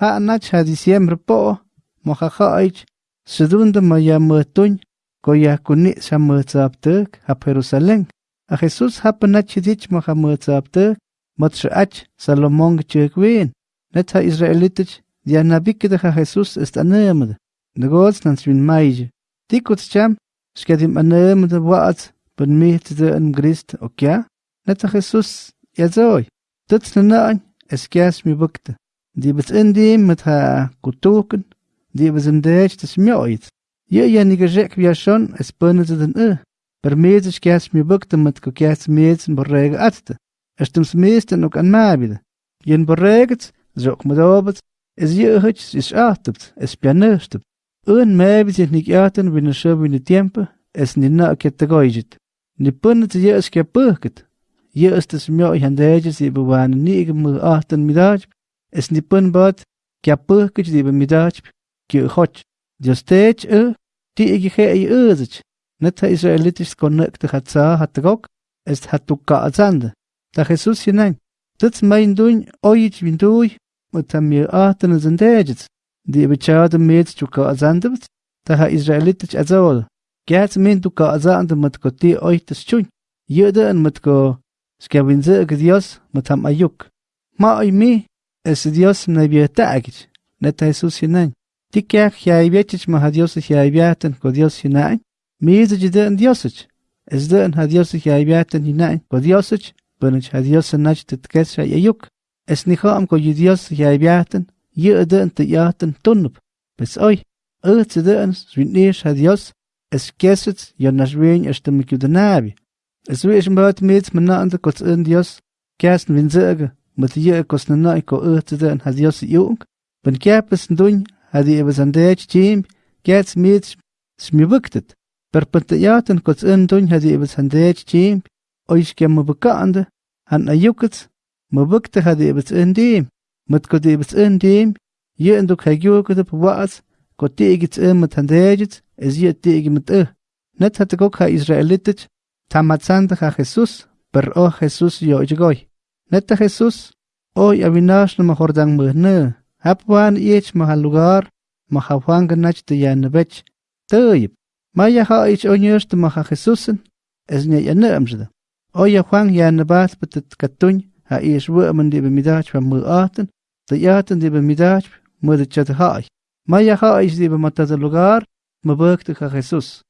Ha nach ha diciembre po, mo ha haich, sedunda ma ya matuñ, ko ya kuni sa matzaptek ha Jerusalén. A Jesús ha panach dich mo ha matzaptek, mat ach Salomon gechwin. Net ha Israelitich, dia nabikde ha Jesús ist anemde. Negots nan swin maije. Dikut cham, skadim anemde waat, ben mit de en Christ, okja? Net ha Jesús, ja zoi. Tuts na naan, es kias mi bukte. Die bet indim met ha kutuken, die bet in dech des mjoit. Je ja ni gejek via schon, es pönne ze den e. Per mezes kias mi bukte met ko kias mezes borrege atte. Es tums meesten ook an mabide. Jen borreget, zok met obet, es je huts is achtet, es pianerstep. Un mabide is nik aten win scho win tiempe, es ni na ket goijet. Ni pönne ze je es ke purket. Je is des mjo i handeje si bewan ni gemu achten midaj, Es Snippenbad, Kiapă cât de bemidach, ki hoch, Diostech ö, ti ighe ei özich, net hat rok, es hat du ka azande. Da Jesus hinein, das mein dun oich bin duj, und tam mir achten sind dejets, die bechade mit zu chuka azande, da ha israelitis azol. Gats min du ka azande mit koti oich das chun, jeder mit ko, skabinze gdios mit ham ayuk. Ma oi mi, es Dios naibietakich, neta Jesús hinan. Tikiak jaibietich maha Dios jaibiaten ko Dios hinan, miizich den Diosich. Es den ha Dios jaibiaten hinan ko Diosich, bunich ha Dios nach titkesha yayuk. Es nihom ko yi Dios jaibiaten, yi den te yaten tunnup. Bis oi, ötz den swinish ha Dios, es kesitz yonashwin estemikudanabi. Es wie ich mbört mit manna ante kurz in Dios, kersten winzöge. mit yekos na nay ko ötden has yos yuk ben kapes ndun hadi ebesandech chim gets mit smibuktet per pantayaten kots ndun hadi ebesandech chim oish kem bekande han ayukets mabukte hadi ebes ndim mit ko di ebes ndim ye nduk hagyuk de pwas ko tigits mit handejits es ye tigi mit eh net hat gok ha israelitet tamatsand ha jesus per o jesus yo jgoy Neta Jesus, o yabinash no mahordang mehne, hapwan ich mahal lugar, mahawang ganach de yan nebech, teib, maya ha ich onyers de maha Jesusen, es ne yan nebjda. O ya huang yan nebat betet katun, ha ich wurmen de bemidach van mu arten, de yaten de bemidach, mu de chat hai. Maya ha ich de bemata de lugar, mabuk de ha Jesus.